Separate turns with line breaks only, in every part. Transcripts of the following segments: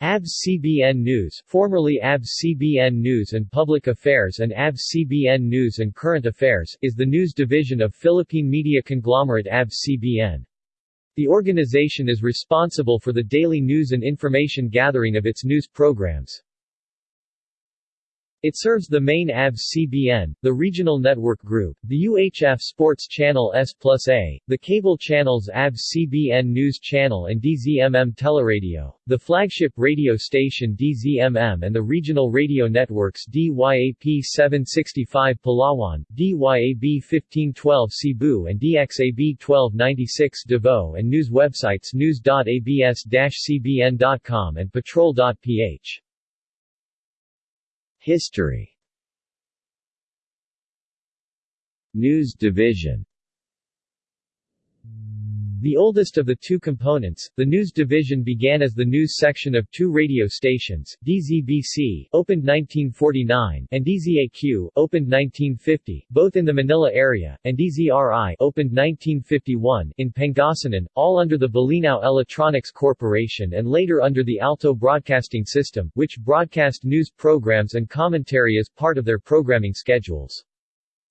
ABS-CBN News formerly ABS-CBN News and Public Affairs and ABS-CBN News and Current Affairs is the news division of Philippine media conglomerate ABS-CBN. The organization is responsible for the daily news and information gathering of its news programs. It serves the main ABS-CBN, the regional network group, the UHF Sports Channel S plus A, the cable channels ABS-CBN News Channel and DZMM Teleradio, the flagship radio station DZMM and the regional radio networks DYAP 765 Palawan, DYAB 1512 Cebu and DXAB 1296 Davao and news websites news.abs-cbn.com and patrol.ph.
History. News Division
the oldest of the two components, the News Division began as the news section of two radio stations, DZBC, opened 1949, and DZAQ, opened 1950, both in the Manila area, and DZRI, opened 1951, in Pangasinan, all under the Bolinao Electronics Corporation and later under the Alto Broadcasting System, which broadcast news programs and commentary as part of their programming schedules.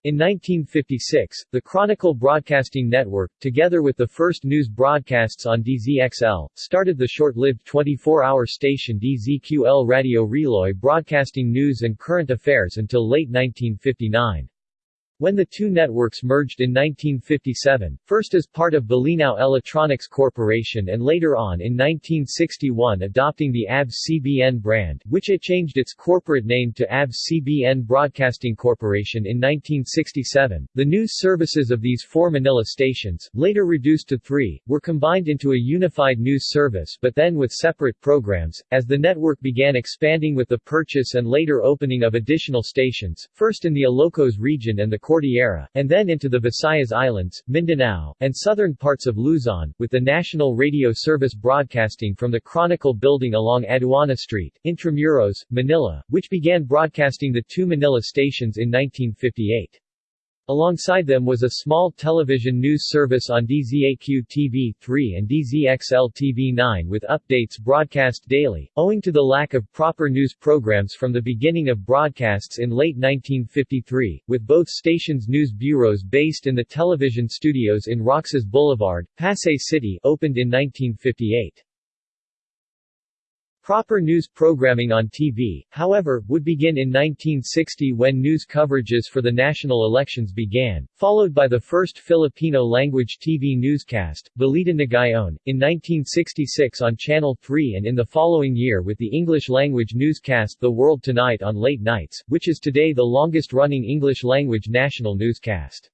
In 1956, the Chronicle Broadcasting Network, together with the first news broadcasts on DZXL, started the short-lived 24-hour station DZQL Radio Relay broadcasting news and current affairs until late 1959. When the two networks merged in 1957, first as part of Bolinao Electronics Corporation and later on in 1961 adopting the ABS-CBN brand, which it changed its corporate name to ABS-CBN Broadcasting Corporation in 1967, the news services of these four Manila stations, later reduced to three, were combined into a unified news service but then with separate programs, as the network began expanding with the purchase and later opening of additional stations, first in the Ilocos region and the Cordillera, and then into the Visayas Islands, Mindanao, and southern parts of Luzon, with the National Radio Service broadcasting from the Chronicle building along Aduana Street, Intramuros, Manila, which began broadcasting the two Manila stations in 1958. Alongside them was a small television news service on DZAQ TV3 and DZXL TV9 with updates broadcast daily, owing to the lack of proper news programs from the beginning of broadcasts in late 1953, with both stations' news bureaus based in the television studios in Roxas Boulevard, Pasay City opened in 1958. Proper news programming on TV, however, would begin in 1960 when news coverages for the national elections began, followed by the first Filipino-language TV newscast, Balita Ngayon, in 1966 on Channel 3 and in the following year with the English-language newscast The World Tonight on late nights, which is today the longest-running English-language national newscast.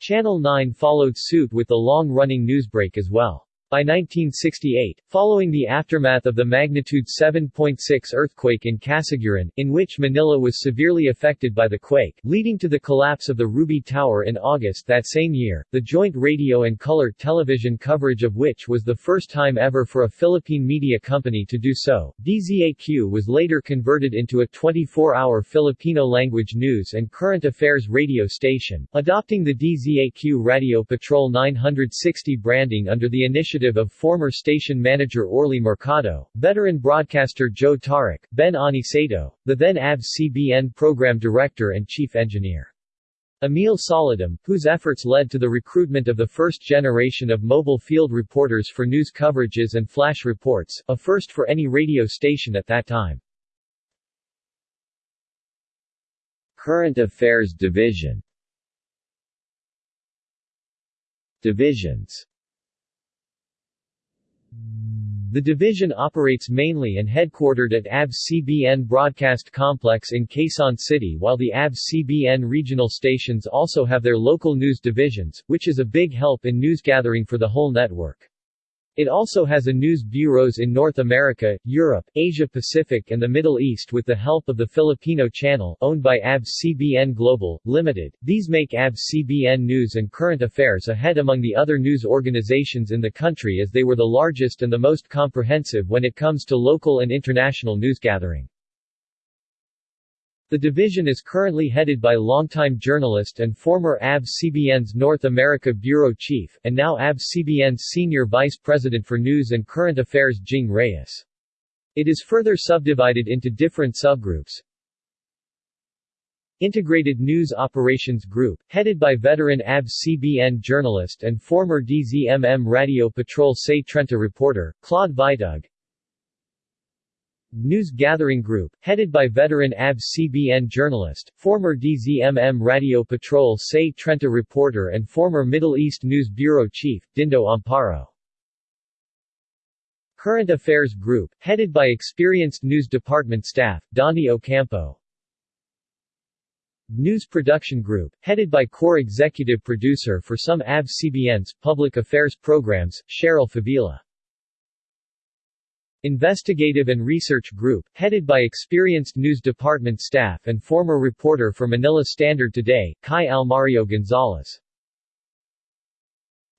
Channel 9 followed suit with the long-running newsbreak as well. By 1968, following the aftermath of the magnitude 7.6 earthquake in Casiguran, in which Manila was severely affected by the quake, leading to the collapse of the Ruby Tower in August that same year, the joint radio and color television coverage of which was the first time ever for a Philippine media company to do so, DZAQ was later converted into a 24-hour Filipino-language news and current affairs radio station, adopting the DZAQ Radio Patrol 960 branding under the initiative initiative of former station manager Orly Mercado, veteran broadcaster Joe Taruc, Ben Aniceto, the then ABS-CBN program director and chief engineer. Emil Solidum, whose efforts led to the recruitment of the first generation of mobile field reporters for news coverages and flash reports, a first for any radio station at that time.
Current Affairs Division Divisions
the division operates mainly and headquartered at ABS-CBN Broadcast Complex in Quezon City while the ABS-CBN regional stations also have their local news divisions, which is a big help in news gathering for the whole network. It also has a news bureaus in North America, Europe, Asia Pacific and the Middle East with the help of the Filipino channel, owned by ABS-CBN Global, Limited. These make ABS-CBN News and Current Affairs ahead among the other news organizations in the country as they were the largest and the most comprehensive when it comes to local and international news gathering. The division is currently headed by longtime journalist and former ABS-CBN's North America Bureau Chief, and now ABS-CBN's Senior Vice President for News and Current Affairs Jing Reyes. It is further subdivided into different subgroups. Integrated News Operations Group, headed by veteran ABS-CBN journalist and former DZMM Radio Patrol Sais Trenta reporter, Claude Vitug. News Gathering Group, headed by veteran ABS-CBN journalist, former DZMM Radio Patrol Sais Trenta reporter and former Middle East News Bureau Chief, Dindo Amparo. Current Affairs Group, headed by experienced news department staff, Donnie Ocampo. News Production Group, headed by core executive producer for some ABS-CBN's public affairs programs, Cheryl Favila. Investigative and Research Group, headed by experienced news department staff and former reporter for Manila Standard Today, Kai Almario Gonzalez.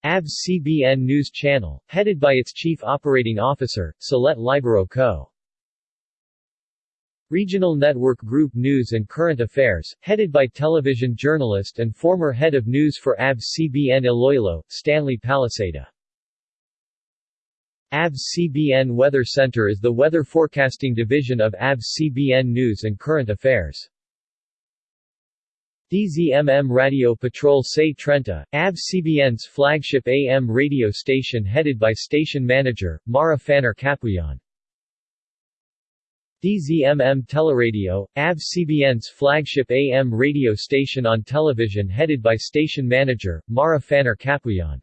ABS-CBN News Channel, headed by its Chief Operating Officer, Salette Libero Co. Regional Network Group News and Current Affairs, headed by television journalist and former head of news for ABS-CBN Iloilo, Stanley Palisada. ABS-CBN Weather Center is the weather forecasting division of ABS-CBN News and Current Affairs. DZMM Radio Patrol Sais Trenta, ABS-CBN's flagship AM radio station headed by station manager, Marah Faner Capuyan. DZMM Teleradio, ABS-CBN's flagship AM radio station on television headed by station manager, Marah Faner Capuyan.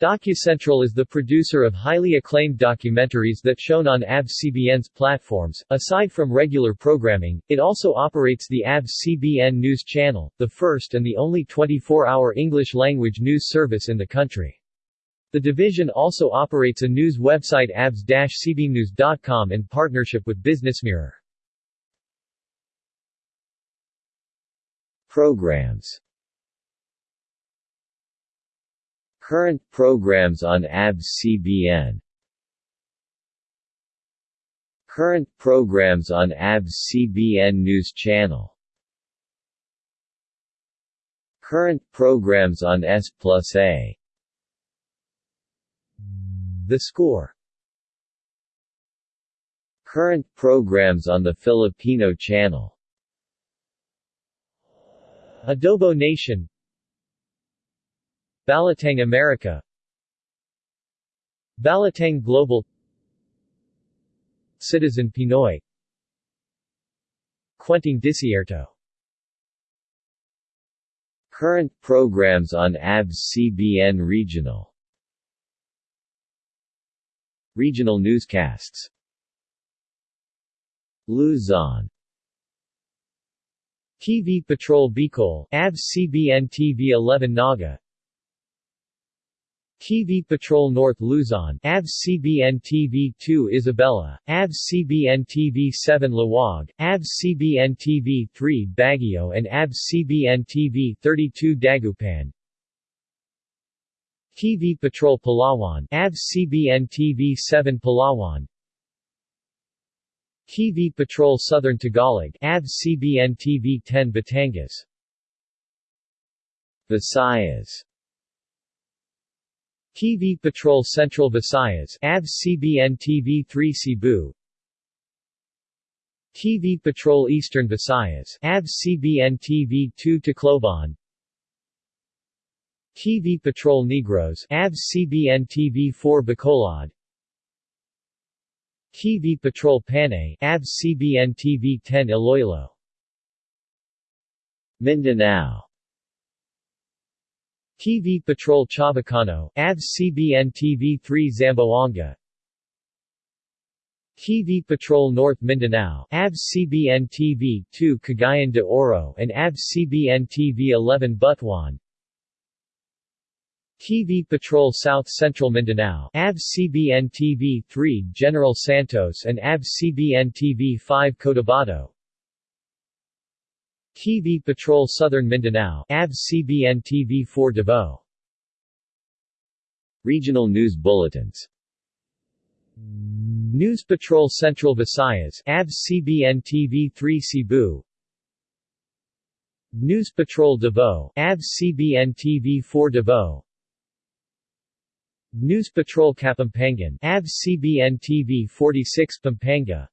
DocuCentral is the producer of highly acclaimed documentaries that shown on ABS-CBN's platforms. Aside from regular programming, it also operates the ABS-CBN News Channel, the first and the only 24-hour English-language news service in the country. The division also operates a news website abs-cbnews.com in partnership with BusinessMirror.
Programs Current programs on ABS-CBN Current programs on ABS-CBN News Channel. Current programs on S plus A.
The Score.
Current programs on the Filipino Channel.
Adobo Nation Balitang America Balitang Global Citizen Pinoy Quenting Disierto.
Current programs on ABS-CBN Regional. Regional newscasts. Luzon.
TV Patrol Bicol ABS-CBN TV 11 Naga TV Patrol North Luzon, ABS-CBN TV 2 Isabela, ABS-CBN TV 7 Laoag, ABS-CBN TV 3 Baguio and ABS-CBN TV 32 Dagupan. TV Patrol Palawan, ABS-CBN TV 7 Palawan. TV Patrol Southern Tagalog, ABS-CBN TV 10 Batangas.
Visayas
TV Patrol Central Visayas ABS-CBN TV 3 Cebu. TV Patrol Eastern Visayas ABS-CBN TV 2 Tacloban. TV Patrol Negros ABS-CBN TV 4 Bacolod. TV Patrol Panay ABS-CBN TV 10 Iloilo.
Mindanao
TV Patrol Chavacano, ABS-CBN TV 3 Zamboanga. TV Patrol North Mindanao, ABS-CBN TV 2 Cagayan de Oro and ABS-CBN TV 11 Butuan. TV Patrol South Central Mindanao, ABS-CBN TV 3 General Santos and ABS-CBN TV 5 Cotabato TV Patrol Southern Mindanao, ABS-CBN TV 4 Davao.
Regional news bulletins
News Patrol Central Visayas, ABS-CBN TV 3 Cebu. News Patrol Davao, ABS-CBN TV 4 Davao. News Patrol Kapampangan ABS CBN TV 46 Pampanga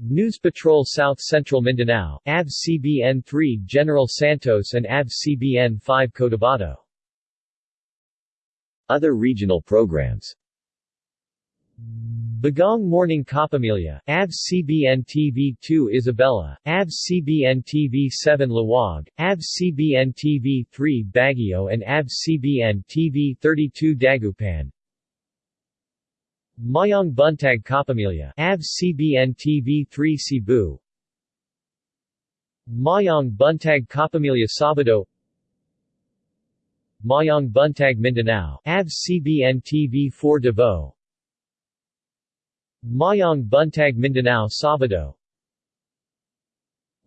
News Patrol South Central Mindanao ABS CBN 3 General Santos and ABS CBN 5 Cotabato
Other regional programs
Bagong Morning Kapamilya, ABS CBN TV 2 Isabela, ABS CBN TV 7 Laoag, ABS CBN TV 3 Baguio and ABS CBN TV 32 Dagupan. Maayong Buntag Kapamilya, ABS CBN TV 3 Cebu. Maayong Buntag Kapamilya Sabado. Maayong Buntag Mindanao, ABS CBN TV 4 Davao. Maayong Buntag Mindanao Sabado.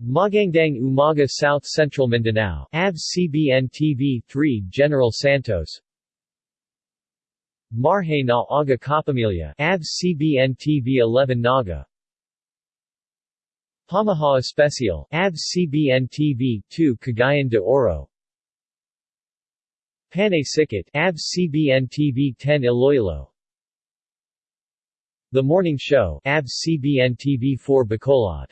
Magandang Umaga South Central Mindanao. ABS CBN TV 3 General Santos Marhay na Aga Kapamilya. ABS CBN TV 11 Naga. Pamaha Especial. ABS CBN TV 2 Cagayan de Oro. Panay Sikat. ABS CBN TV 10 Iloilo. The Morning Show. ABS CBN TV4 Bacolod.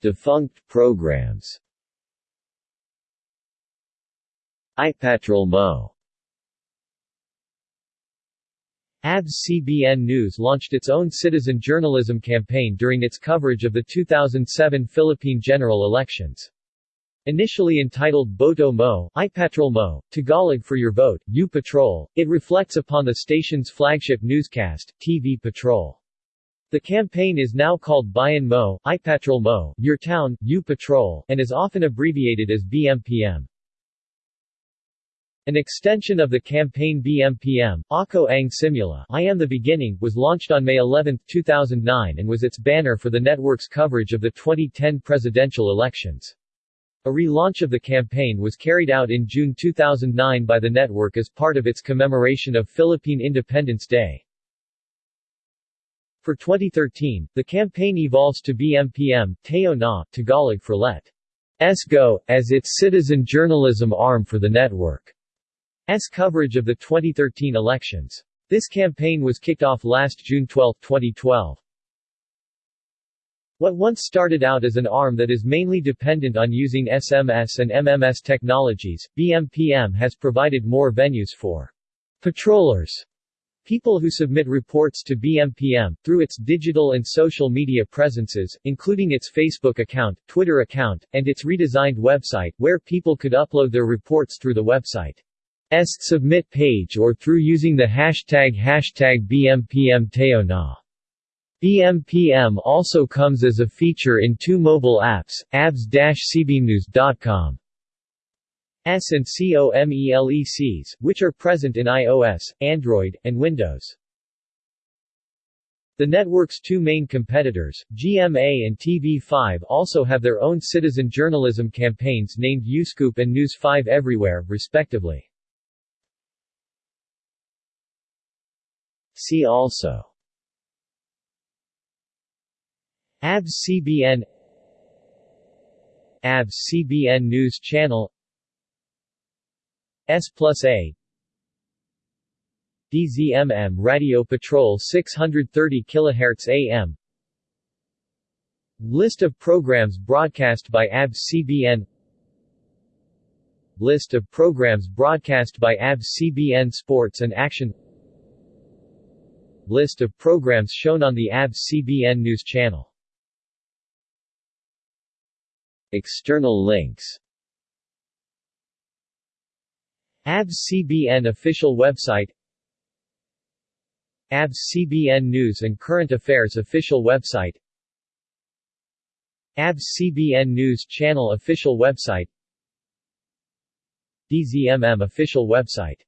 Defunct programs. iPatrol Mo
ABS CBN News launched its own citizen journalism campaign during its coverage of the 2007 Philippine general elections. Initially entitled Boto Mo, iPatrol Mo, Tagalog for your vote, U Patrol, it reflects upon the station's flagship newscast, TV Patrol. The campaign is now called Bayan Mo, iPatrol Mo, Your Town, U Patrol, and is often abbreviated as BMPM. An extension of the campaign BMPM, Ako Ang Simula, I Am the Beginning, was launched on May 11, 2009 and was its banner for the network's coverage of the 2010 presidential elections. A relaunch of the campaign was carried out in June 2009 by the network as part of its commemoration of Philippine Independence Day. For 2013, the campaign evolves to BMPM, Teo Na, Tagalog for Let. S Go, as its citizen journalism arm for the network. S coverage of the 2013 elections. This campaign was kicked off last June 12, 2012. What once started out as an arm that is mainly dependent on using SMS and MMS technologies, BMPM has provided more venues for patrollers, people who submit reports to BMPM, through its digital and social media presences, including its Facebook account, Twitter account, and its redesigned website, where people could upload their reports through the website's submit page or through using the hashtag hashtag BMPM BMPM also comes as a feature in two mobile apps, abs-cbnews.com S and COMELECs, which are present in iOS, Android, and Windows. The network's two main competitors, GMA and TV5 also have their own citizen journalism campaigns named YouScoop and News 5 Everywhere, respectively.
See also.
ABS CBN ABS CBN News Channel. S plus A. DZMM Radio Patrol 630 kHz AM List of programs broadcast by ABS CBN List of programs broadcast by ABS CBN Sports and Action List of programs shown on the ABS CBN News Channel.
External links.
ABS CBN official website. ABS CBN News and Current Affairs official website. ABS CBN News Channel official website. DZMM official website